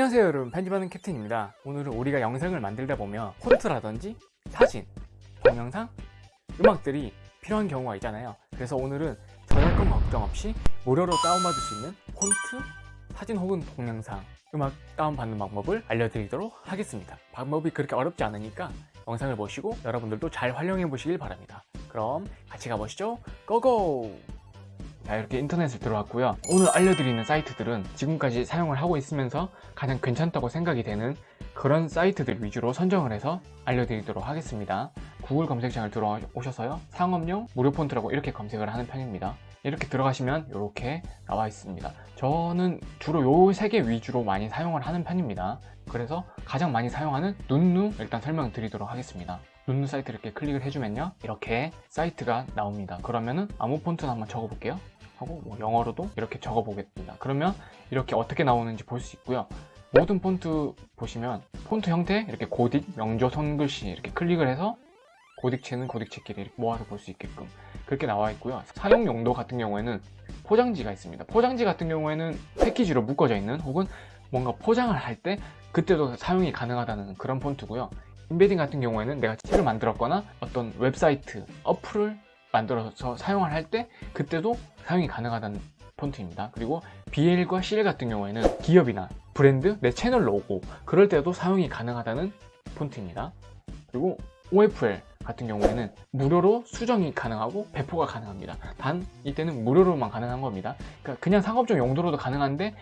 안녕하세요 여러분. 편집하는 캡틴입니다. 오늘은 우리가 영상을 만들다 보면 폰트라든지 사진, 동영상, 음악들이 필요한 경우가 있잖아요. 그래서 오늘은 저작권 걱정 없이 무료로 다운받을 수 있는 폰트, 사진 혹은 동영상, 음악 다운받는 방법을 알려드리도록 하겠습니다. 방법이 그렇게 어렵지 않으니까 영상을 보시고 여러분들도 잘 활용해 보시길 바랍니다. 그럼 같이 가보시죠. 고고! 자 이렇게 인터넷을 들어왔고요. 오늘 알려드리는 사이트들은 지금까지 사용을 하고 있으면서 가장 괜찮다고 생각이 되는 그런 사이트들 위주로 선정을 해서 알려드리도록 하겠습니다. 구글 검색창을 들어오셔서요. 상업용 무료 폰트라고 이렇게 검색을 하는 편입니다. 이렇게 들어가시면 이렇게 나와 있습니다. 저는 주로 요세개 위주로 많이 사용을 하는 편입니다. 그래서 가장 많이 사용하는 눈누 일단 설명을 드리도록 하겠습니다. 눈누 사이트 이렇게 클릭을 해주면요. 이렇게 사이트가 나옵니다. 그러면은 아무 폰트나 한번 적어볼게요 하고 뭐 영어로도 이렇게 적어 보겠습니다. 그러면 이렇게 어떻게 나오는지 볼 수 있고요. 모든 폰트 보시면 폰트 형태 이렇게 고딕, 명조, 손글씨 이렇게 클릭을 해서 고딕체는 고딕체끼리 모아서 볼 수 있게끔 그렇게 나와 있고요. 사용 용도 같은 경우에는 포장지가 있습니다. 포장지 같은 경우에는 패키지로 묶어져 있는 혹은 뭔가 포장을 할 때 그때도 사용이 가능하다는 그런 폰트고요. embedding 같은 경우에는 내가 책을 만들었거나 어떤 웹사이트, 어플을 만들어서 사용을 할 때 그때도 사용이 가능하다는 폰트입니다. 그리고 BL과 CL 같은 경우에는 기업이나 브랜드, 내 채널 로고 그럴 때도 사용이 가능하다는 폰트입니다. 그리고 OFL 같은 경우에는 무료로 수정이 가능하고 배포가 가능합니다. 단 이때는 무료로만 가능한 겁니다. 그러니까 그냥 상업적 용도로도 가능한데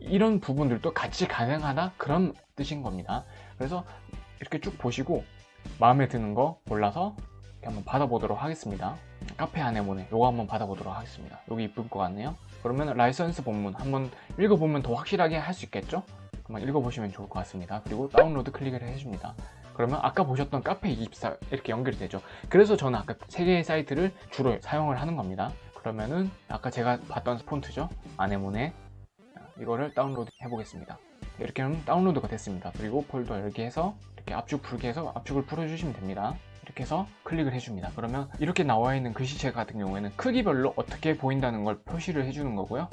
이런 부분들도 같이 가능하다? 그런 뜻인 겁니다. 그래서 이렇게 쭉 보시고 마음에 드는 거 골라서 한번 받아보도록 하겠습니다. 카페 아네모네 요거 한번 받아보도록 하겠습니다. 여기 이쁠 것 같네요. 그러면 라이선스 본문 한번 읽어보면 더 확실하게 할 수 있겠죠? 한번 읽어보시면 좋을 것 같습니다. 그리고 다운로드 클릭을 해줍니다. 그러면 아까 보셨던 카페24 이렇게 연결이 되죠. 그래서 저는 아까 세 개의 사이트를 주로 사용을 하는 겁니다. 그러면은 아까 제가 봤던 폰트죠? 아네모네 이거를 다운로드 해보겠습니다. 이렇게 하면 다운로드가 됐습니다. 그리고 폴더 열기 해서 이렇게 압축 풀기 해서 압축을 풀어주시면 됩니다 이렇게 해서 클릭을 해줍니다. 그러면 이렇게 나와 있는 글씨체 같은 경우에는 크기별로 어떻게 보인다는 걸 표시를 해주는 거고요.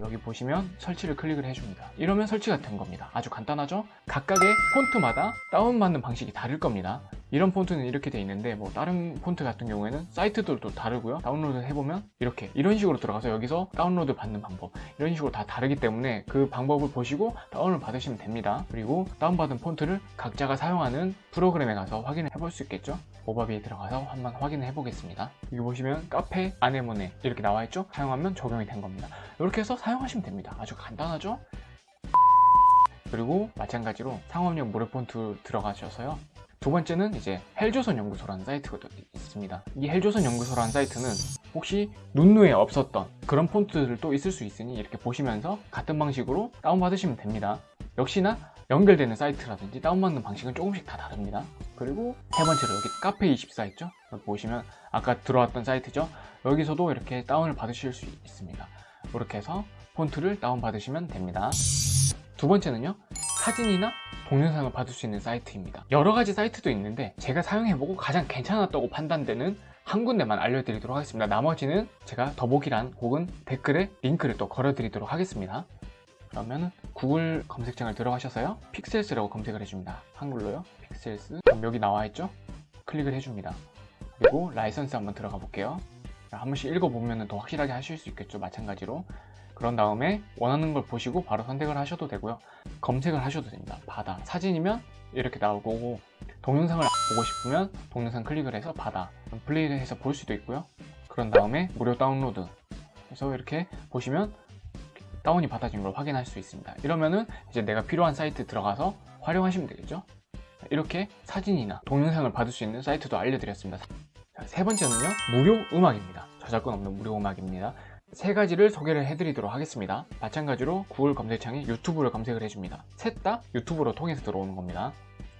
여기 보시면 설치를 클릭을 해줍니다. 이러면 설치가 된 겁니다. 아주 간단하죠? 각각의 폰트마다 다운받는 방식이 다를 겁니다. 이런 폰트는 이렇게 돼 있는데 뭐 다른 폰트 같은 경우에는 사이트들도 다르고요. 다운로드 해보면 이렇게 이런 식으로 들어가서 여기서 다운로드 받는 방법 이런 식으로 다 다르기 때문에 그 방법을 보시고 다운을 받으시면 됩니다. 그리고 다운받은 폰트를 각자가 사용하는 프로그램에 가서 확인을 해볼 수 있겠죠 모바비에 들어가서 한번 확인을 해보겠습니다. 여기 보시면 카페 아네모네 이렇게 나와 있죠? 사용하면 적용이 된 겁니다. 이렇게 해서 사용하시면 됩니다. 아주 간단하죠? 그리고 마찬가지로 상업용 무료 폰트 들어가셔서요. 두 번째는 이제 헬조선 연구소라는 사이트가 있습니다. 이 헬조선 연구소라는 사이트는 혹시 눈누에 없었던 그런 폰트들도 있을 수 있으니 이렇게 보시면서 같은 방식으로 다운받으시면 됩니다. 역시나 연결되는 사이트라든지 다운받는 방식은 조금씩 다 다릅니다. 그리고 세 번째로 여기 카페24 있죠? 여기 보시면 아까 들어왔던 사이트죠? 여기서도 이렇게 다운을 받으실 수 있습니다. 이렇게 해서 폰트를 다운받으시면 됩니다. 두 번째는요 사진이나 동영상을 받을 수 있는 사이트입니다. 여러 가지 사이트도 있는데 제가 사용해보고 가장 괜찮았다고 판단되는 한 군데만 알려드리도록 하겠습니다. 나머지는 제가 더보기란 혹은 댓글에 링크를 또 걸어드리도록 하겠습니다 그러면 구글 검색창을 들어가셔서요. 펙셀스라고 검색을 해줍니다. 한글로요. 펙셀스. 그럼 여기 나와있죠? 클릭을 해줍니다. 그리고 라이선스 한번 들어가 볼게요. 한 번씩 읽어보면 더 확실하게 하실 수 있겠죠? 마찬가지로. 그런 다음에 원하는 걸 보시고 바로 선택을 하셔도 되고요. 검색을 하셔도 됩니다. 바다. 사진이면 이렇게 나올 거고 동영상을 보고 싶으면 동영상 클릭을 해서 바다. 플레이를 해서 볼 수도 있고요. 그런 다음에 무료 다운로드. 그래서 이렇게 보시면 다운이 받아진 걸 확인할 수 있습니다. 이러면은 이제 내가 필요한 사이트 들어가서 활용하시면 되겠죠? 이렇게 사진이나 동영상을 받을 수 있는 사이트도 알려드렸습니다. 세 번째는요 무료 음악입니다. 저작권 없는 무료 음악입니다. 세 가지를 소개를 해드리도록 하겠습니다. 마찬가지로 구글 검색창에 유튜브를 검색을 해줍니다. 셋 다 유튜브로 통해서 들어오는 겁니다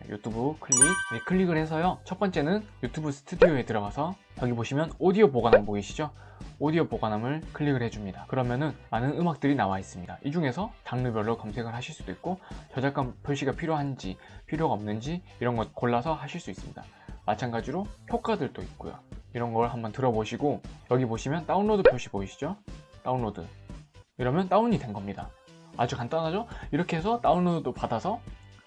유튜브 클릭. 네, 클릭을 해서요. 첫 번째는 유튜브 스튜디오에 들어가서 여기 보시면 오디오 보관함 보이시죠? 오디오 보관함을 클릭을 해줍니다. 그러면은 많은 음악들이 나와 있습니다. 이 중에서 장르별로 검색을 하실 수도 있고 저작권 표시가 필요한지 필요가 없는지 이런 것 골라서 하실 수 있습니다. 마찬가지로 효과들도 있고요. 이런 걸 한번 들어보시고 여기 보시면 다운로드 표시 보이시죠? 다운로드. 이러면 다운이 된 겁니다. 아주 간단하죠? 이렇게 해서 다운로드 받아서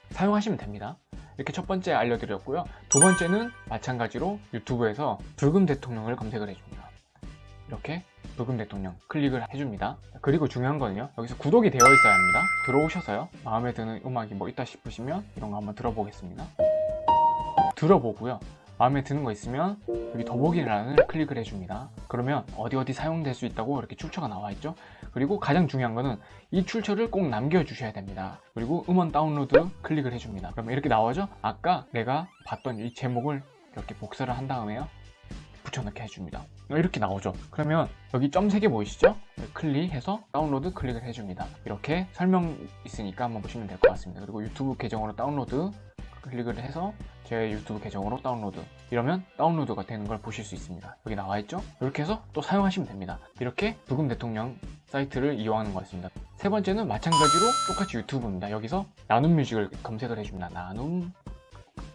사용하시면 됩니다. 이렇게 첫 번째 알려드렸고요. 두 번째는 마찬가지로 유튜브에서 불금 대통령을 검색을 해줍니다. 이렇게 불금 대통령 클릭을 해줍니다. 그리고 중요한 거는요. 여기서 구독이 되어 있어야 합니다. 들어오셔서요. 마음에 드는 음악이 뭐 있다 싶으시면 이런 거 한번 들어보겠습니다. 들어보고요. 마음에 드는 거 있으면 여기 더보기란을 클릭을 해줍니다. 그러면 어디 어디 사용될 수 있다고 이렇게 출처가 나와 있죠. 그리고 가장 중요한 거는 이 출처를 꼭 남겨주셔야 됩니다. 그리고 음원 다운로드 클릭을 해줍니다. 그러면 이렇게 나오죠. 아까 내가 봤던 이 제목을 이렇게 복사를 한 다음에요. 붙여넣기 해줍니다. 이렇게 나오죠. 그러면 여기 점 3개 보이시죠? 클릭해서 다운로드 클릭을 해줍니다. 이렇게 설명 있으니까 한번 보시면 될 것 같습니다. 그리고 유튜브 계정으로 다운로드 클릭을 해서 제 유튜브 계정으로 다운로드. 이러면 다운로드가 되는 걸 보실 수 있습니다. 여기 나와 있죠? 이렇게 해서 또 사용하시면 됩니다. 이렇게 브금 대통령 사이트를 이용하는 거였습니다. 세 번째는 마찬가지로 똑같이 유튜브입니다. 여기서 나눔 뮤직을 검색을 해줍니다. 나눔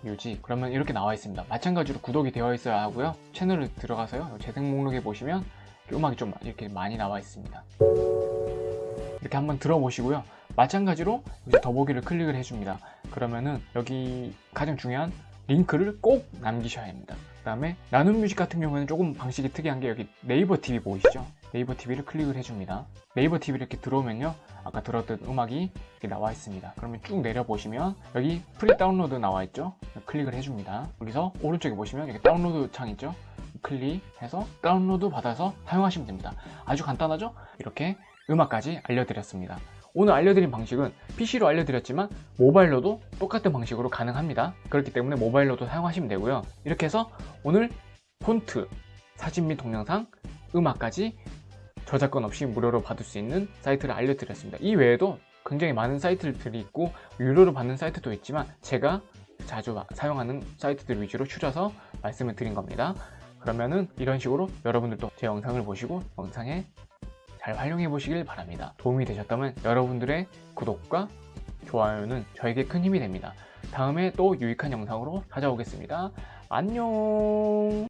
뮤직. 그러면 이렇게 나와 있습니다. 마찬가지로 구독이 되어 있어야 하고요. 채널을 들어가서요. 재생 목록에 보시면 음악이 좀 이렇게 많이 나와 있습니다. 이렇게 한번 들어보시고요. 마찬가지로 이제 더보기를 클릭을 해줍니다 그러면은 여기 가장 중요한 링크를 꼭 남기셔야 합니다. 그 다음에 나눔 뮤직 같은 경우에는 조금 방식이 특이한 게 여기 네이버 TV 보이시죠? 네이버 TV를 클릭을 해줍니다. 네이버 TV 이렇게 들어오면요. 아까 들었던 음악이 이렇게 나와 있습니다. 그러면 쭉 내려보시면 여기 free download 나와 있죠? 클릭을 해줍니다. 여기서 오른쪽에 보시면 여기 다운로드 창 있죠? 클릭해서 다운로드 받아서 사용하시면 됩니다. 아주 간단하죠? 이렇게 음악까지 알려드렸습니다 오늘 알려드린 방식은 PC로 알려드렸지만 모바일로도 똑같은 방식으로 가능합니다. 그렇기 때문에 모바일로도 사용하시면 되고요. 이렇게 해서 오늘 폰트, 사진 및 동영상, 음악까지 저작권 없이 무료로 받을 수 있는 사이트를 알려드렸습니다. 이 외에도 굉장히 많은 사이트들이 있고 유료로 받는 사이트도 있지만 제가 자주 사용하는 사이트들 위주로 추려서 말씀을 드린 겁니다. 그러면은 이런 식으로 여러분들도 제 영상을 보시고 영상에 잘 활용해 보시길 바랍니다. 도움이 되셨다면 여러분들의 구독과 좋아요는 저에게 큰 힘이 됩니다. 다음에 또 유익한 영상으로 찾아오겠습니다. 안녕